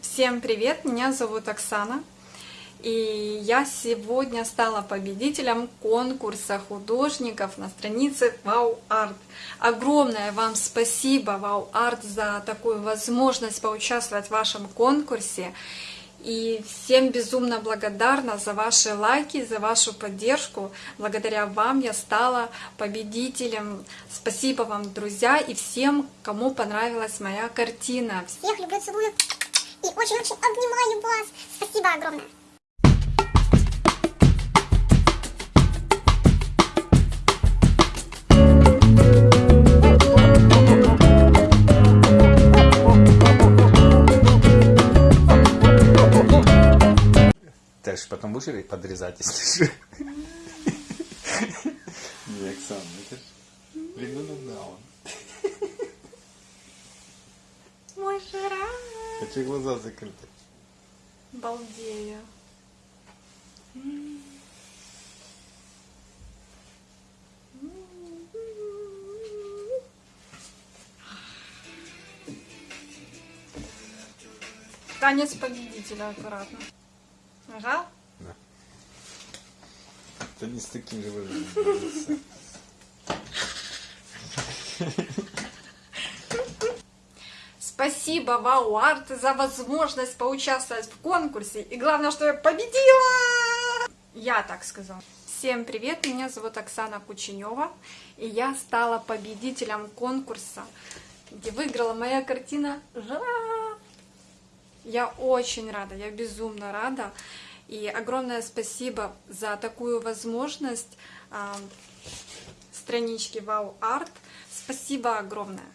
Всем привет! Меня зовут Оксана. И я сегодня стала победителем конкурса художников на странице Вау Арт. Огромное вам спасибо, Вау Арт, за такую возможность поучаствовать в вашем конкурсе. И всем безумно благодарна за ваши лайки, за вашу поддержку. Благодаря вам я стала победителем. Спасибо вам, друзья, и всем, кому понравилась моя картина. Всех люблю, целую и очень-очень обнимаю вас. Спасибо огромное. Ж потом будешь подрезать, если что? Не, Оксана, это ж ребенок Даун. Мой жара. Хочу глаза закрыты. Балдею. Танец победителя аккуратно. Нажал? Да. Это не с таким же выражением. Спасибо, Вау Арт, за возможность поучаствовать в конкурсе. И главное, что я победила! Я так сказала. Всем привет, меня зовут Оксана Кученева. И я стала победителем конкурса, где выиграла моя картина «Жара». Я очень рада, я безумно рада. И огромное спасибо за такую возможность а, странички Вау Арт. Спасибо огромное.